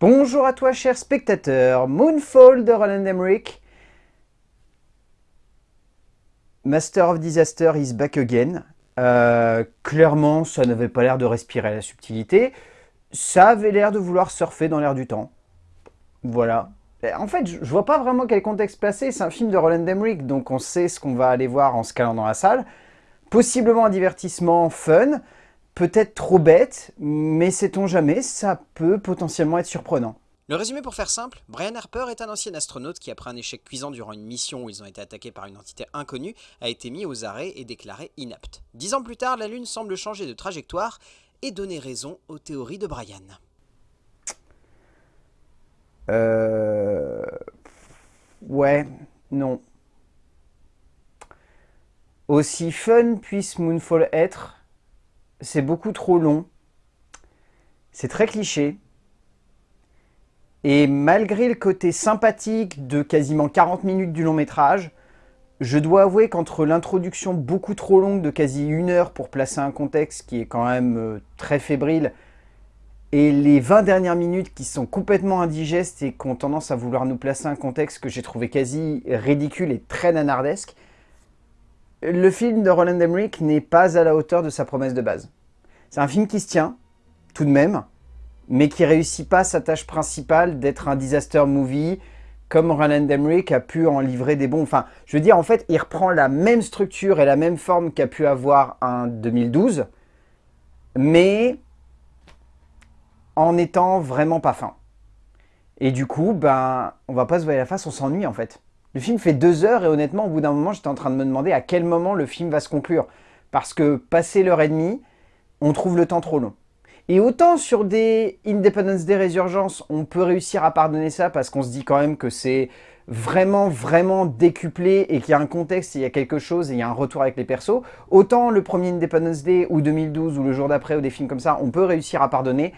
Bonjour à toi cher spectateur, Moonfall de Roland Emmerich. Master of Disaster is back again. Euh, clairement, ça n'avait pas l'air de respirer la subtilité. Ça avait l'air de vouloir surfer dans l'air du temps. Voilà. En fait, je vois pas vraiment quel contexte placer. C'est un film de Roland Emmerich, donc on sait ce qu'on va aller voir en se calant dans la salle. Possiblement un divertissement fun peut-être trop bête, mais sait-on jamais, ça peut potentiellement être surprenant. Le résumé pour faire simple, Brian Harper est un ancien astronaute qui, après un échec cuisant durant une mission où ils ont été attaqués par une entité inconnue, a été mis aux arrêts et déclaré inapte. Dix ans plus tard, la Lune semble changer de trajectoire et donner raison aux théories de Brian. Euh... Ouais, non. Aussi fun puisse Moonfall être, c'est beaucoup trop long, c'est très cliché, et malgré le côté sympathique de quasiment 40 minutes du long métrage, je dois avouer qu'entre l'introduction beaucoup trop longue de quasi une heure pour placer un contexte qui est quand même euh, très fébrile, et les 20 dernières minutes qui sont complètement indigestes et qui ont tendance à vouloir nous placer un contexte que j'ai trouvé quasi ridicule et très nanardesque, le film de Roland Emmerich n'est pas à la hauteur de sa promesse de base. C'est un film qui se tient, tout de même, mais qui réussit pas sa tâche principale d'être un disaster movie, comme Roland Emmerich a pu en livrer des bons. Enfin, je veux dire, en fait, il reprend la même structure et la même forme qu'a pu avoir un 2012, mais en étant vraiment pas fin. Et du coup, ben, on va pas se voir la face, on s'ennuie en fait. Le film fait deux heures et honnêtement, au bout d'un moment, j'étais en train de me demander à quel moment le film va se conclure. Parce que passé l'heure et demie, on trouve le temps trop long. Et autant sur des Independence Day Résurgence, on peut réussir à pardonner ça parce qu'on se dit quand même que c'est vraiment, vraiment décuplé et qu'il y a un contexte, il y a quelque chose et il y a un retour avec les persos. Autant le premier Independence Day ou 2012 ou le jour d'après ou des films comme ça, on peut réussir à pardonner.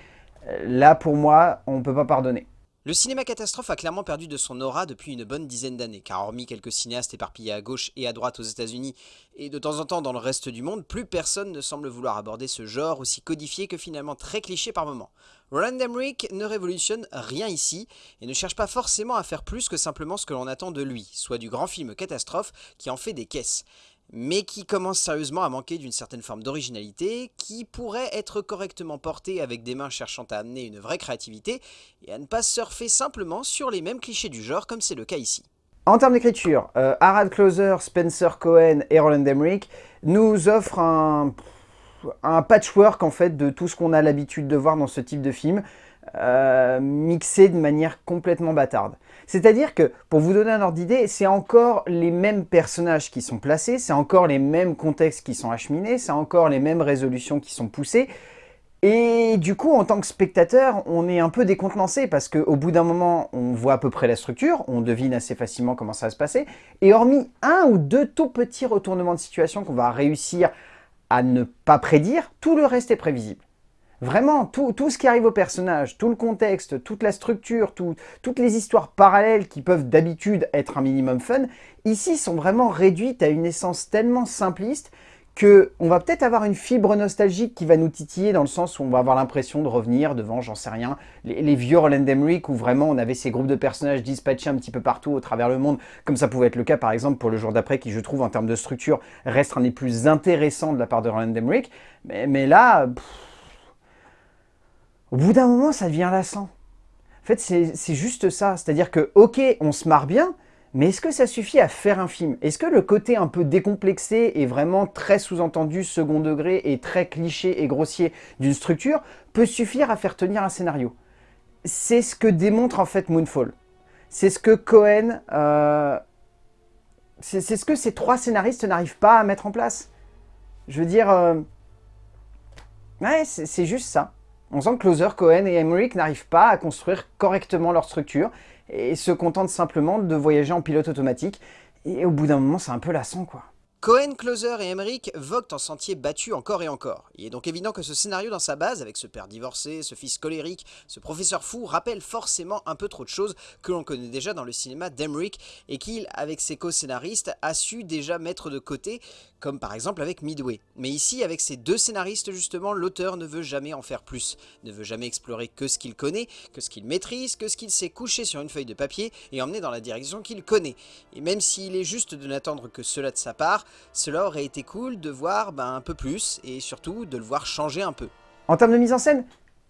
Là, pour moi, on ne peut pas pardonner. Le cinéma catastrophe a clairement perdu de son aura depuis une bonne dizaine d'années, car hormis quelques cinéastes éparpillés à gauche et à droite aux états unis et de temps en temps dans le reste du monde, plus personne ne semble vouloir aborder ce genre aussi codifié que finalement très cliché par moments. Roland Emmerich ne révolutionne rien ici, et ne cherche pas forcément à faire plus que simplement ce que l'on attend de lui, soit du grand film catastrophe qui en fait des caisses mais qui commence sérieusement à manquer d'une certaine forme d'originalité, qui pourrait être correctement portée avec des mains cherchant à amener une vraie créativité, et à ne pas surfer simplement sur les mêmes clichés du genre comme c'est le cas ici. En termes d'écriture, euh, Harald Closer, Spencer Cohen et Roland Emmerich nous offrent un, un patchwork en fait de tout ce qu'on a l'habitude de voir dans ce type de film, euh, mixé de manière complètement bâtarde. C'est-à-dire que, pour vous donner un ordre d'idée, c'est encore les mêmes personnages qui sont placés, c'est encore les mêmes contextes qui sont acheminés, c'est encore les mêmes résolutions qui sont poussées, et du coup, en tant que spectateur, on est un peu décontenancé parce qu'au bout d'un moment, on voit à peu près la structure, on devine assez facilement comment ça va se passer, et hormis un ou deux tout petits retournements de situation qu'on va réussir à ne pas prédire, tout le reste est prévisible. Vraiment, tout, ce qui arrive au personnage, tout le contexte, toute la structure, toutes les histoires parallèles qui peuvent d'habitude être un minimum fun, ici sont vraiment réduites à une essence tellement simpliste que on va peut-être avoir une fibre nostalgique qui va nous titiller dans le sens où on va avoir l'impression de revenir devant, j'en sais rien, les, vieux Roland Emmerich où vraiment on avait ces groupes de personnages dispatchés un petit peu partout au travers le monde, comme ça pouvait être le cas par exemple pour le jour d'après qui je trouve en termes de structure reste un des plus intéressants de la part de Roland Emmerich, mais, là... Au bout d'un moment, ça devient lassant. En fait, c'est juste ça. C'est-à-dire que, ok, on se marre bien, mais est-ce que ça suffit à faire un film? Est-ce que le côté un peu décomplexé et vraiment très sous-entendu, second degré et très cliché et grossier d'une structure peut suffire à faire tenir un scénario? C'est ce que démontre en fait Moonfall. C'est ce que Cohen... Euh, c'est ce que ces trois scénaristes n'arrivent pas à mettre en place. Je veux dire... Euh, ouais, c'est juste ça. On sent que Closer, Cohen et Emmerich n'arrivent pas à construire correctement leur structure et se contentent simplement de voyager en pilote automatique. Et au bout d'un moment, c'est un peu lassant, quoi. Cohen, Closer et Emmerich voguent en sentier battu encore et encore. Il est donc évident que ce scénario dans sa base, avec ce père divorcé, ce fils colérique, ce professeur fou, rappelle forcément un peu trop de choses que l'on connaît déjà dans le cinéma d'Emmerich et qu'il, avec ses co-scénaristes, a su déjà mettre de côté comme par exemple avec Midway. Mais ici, avec ces deux scénaristes justement, l'auteur ne veut jamais en faire plus, ne veut jamais explorer que ce qu'il connaît, que ce qu'il maîtrise, que ce qu'il sait coucher sur une feuille de papier et emmener dans la direction qu'il connaît. Et même s'il est juste de n'attendre que cela de sa part, cela aurait été cool de voir ben, un peu plus et surtout de le voir changer un peu. En termes de mise en scène,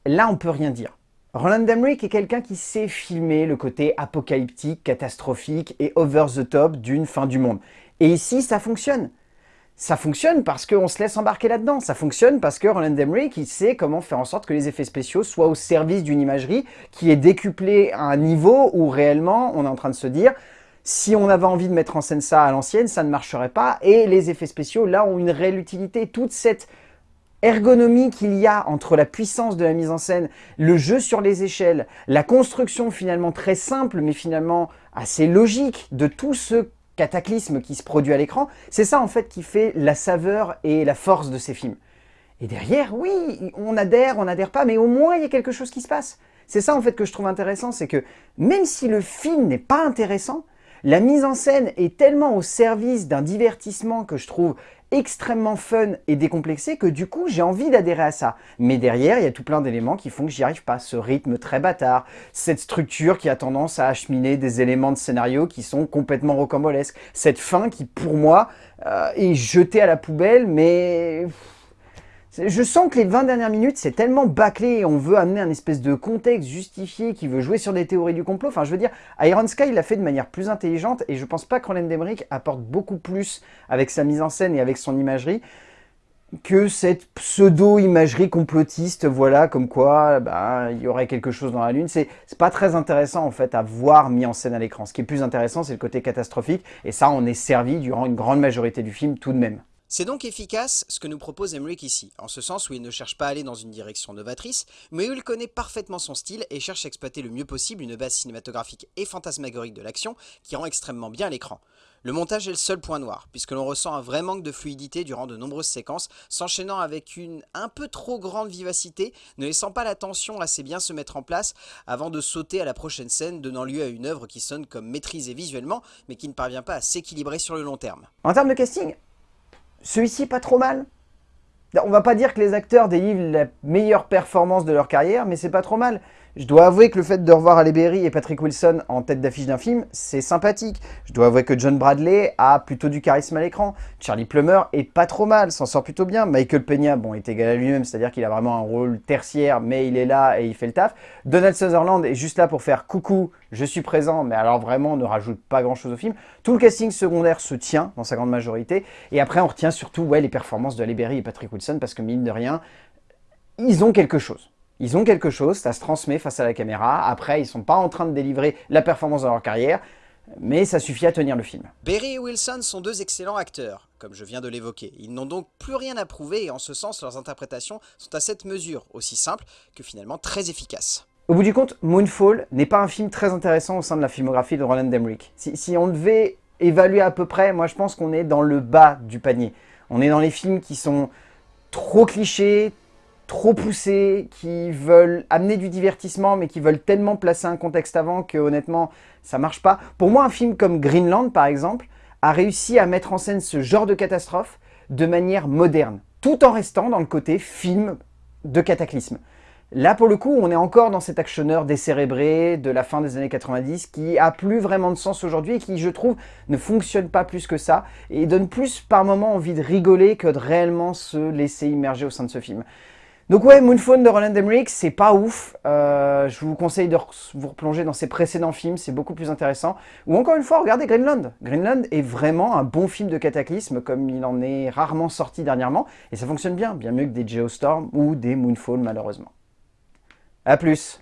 là on peut rien dire. Roland Emmerich est quelqu'un qui sait filmer le côté apocalyptique, catastrophique et over the top d'une fin du monde. Et ici, ça fonctionne. Ça fonctionne parce qu'on se laisse embarquer là-dedans. Ça fonctionne parce que Roland Emmerich, il sait comment faire en sorte que les effets spéciaux soient au service d'une imagerie qui est décuplée à un niveau où réellement on est en train de se dire si on avait envie de mettre en scène ça à l'ancienne, ça ne marcherait pas. Et les effets spéciaux, là, ont une réelle utilité. Toute cette ergonomie qu'il y a entre la puissance de la mise en scène, le jeu sur les échelles, la construction finalement très simple mais finalement assez logique de tout ce cataclysme qui se produit à l'écran, c'est ça en fait qui fait la saveur et la force de ces films. Et derrière, oui, on adhère, on n'adhère pas, mais au moins il y a quelque chose qui se passe. C'est ça en fait que je trouve intéressant, c'est que même si le film n'est pas intéressant, la mise en scène est tellement au service d'un divertissement que je trouve extrêmement fun et décomplexé que du coup j'ai envie d'adhérer à ça. Mais derrière, il y a tout plein d'éléments qui font que j'y arrive pas. Ce rythme très bâtard, cette structure qui a tendance à acheminer des éléments de scénario qui sont complètement rocambolesques, cette fin qui pour moi euh, est jetée à la poubelle mais je sens que les 20 dernières minutes, c'est tellement bâclé, on veut amener un espèce de contexte justifié qui veut jouer sur des théories du complot. Enfin, je veux dire, Iron Sky l'a fait de manière plus intelligente et je pense pas que Roland Emmerich apporte beaucoup plus avec sa mise en scène et avec son imagerie que cette pseudo-imagerie complotiste, voilà, comme quoi bah, il y aurait quelque chose dans la Lune. C'est pas très intéressant en fait à voir mis en scène à l'écran. Ce qui est plus intéressant, c'est le côté catastrophique, et ça, on est servi durant une grande majorité du film tout de même. C'est donc efficace ce que nous propose Emmerich ici, en ce sens où il ne cherche pas à aller dans une direction novatrice, mais où il connaît parfaitement son style et cherche à exploiter le mieux possible une base cinématographique et fantasmagorique de l'action qui rend extrêmement bien l'écran. Le montage est le seul point noir, puisque l'on ressent un vrai manque de fluidité durant de nombreuses séquences, s'enchaînant avec une un peu trop grande vivacité, ne laissant pas la tension assez bien se mettre en place avant de sauter à la prochaine scène, donnant lieu à une œuvre qui sonne comme maîtrisée visuellement, mais qui ne parvient pas à s'équilibrer sur le long terme. En termes de casting, celui-ci, pas trop mal. On va pas dire que les acteurs délivrent la meilleure performance de leur carrière, mais c'est pas trop mal. Je dois avouer que le fait de revoir Halle Berry et Patrick Wilson en tête d'affiche d'un film, c'est sympathique. Je dois avouer que John Bradley a plutôt du charisme à l'écran. Charlie Plummer est pas trop mal, s'en sort plutôt bien. Michael Peña, bon, est égal à lui-même, c'est-à-dire qu'il a vraiment un rôle tertiaire, mais il est là et il fait le taf. Donald Sutherland est juste là pour faire coucou, je suis présent, mais alors vraiment, ne rajoute pas grand-chose au film. Tout le casting secondaire se tient dans sa grande majorité. Et après, on retient surtout ouais, les performances de Halle Berry et Patrick Wilson, parce que mine de rien, ils ont quelque chose. Ils ont quelque chose, ça se transmet face à la caméra. Après, ils sont pas en train de délivrer la performance de leur carrière, mais ça suffit à tenir le film. Berry et Wilson sont deux excellents acteurs, comme je viens de l'évoquer. Ils n'ont donc plus rien à prouver et en ce sens, leurs interprétations sont à cette mesure aussi simples que finalement très efficaces. Au bout du compte, Moonfall n'est pas un film très intéressant au sein de la filmographie de Roland Emmerich. Si, si on devait évaluer à peu près, moi je pense qu'on est dans le bas du panier. On est dans les films qui sont trop clichés, trop poussés, qui veulent amener du divertissement, mais qui veulent tellement placer un contexte avant que honnêtement, ça marche pas. Pour moi, un film comme Greenland, par exemple, a réussi à mettre en scène ce genre de catastrophe de manière moderne, tout en restant dans le côté film de cataclysme. Là, pour le coup, on est encore dans cet actionneur décérébré de la fin des années 90 qui a plus vraiment de sens aujourd'hui et qui, je trouve, ne fonctionne pas plus que ça et donne plus par moments envie de rigoler que de réellement se laisser immerger au sein de ce film. Donc ouais, Moonphone de Roland Emmerich, c'est pas ouf. Euh, je vous conseille de vous replonger dans ses précédents films, c'est beaucoup plus intéressant. Ou encore une fois, regardez Greenland. Greenland est vraiment un bon film de cataclysme, comme il en est rarement sorti dernièrement. Et ça fonctionne bien, bien mieux que des Geostorm ou des Moonfall malheureusement. A plus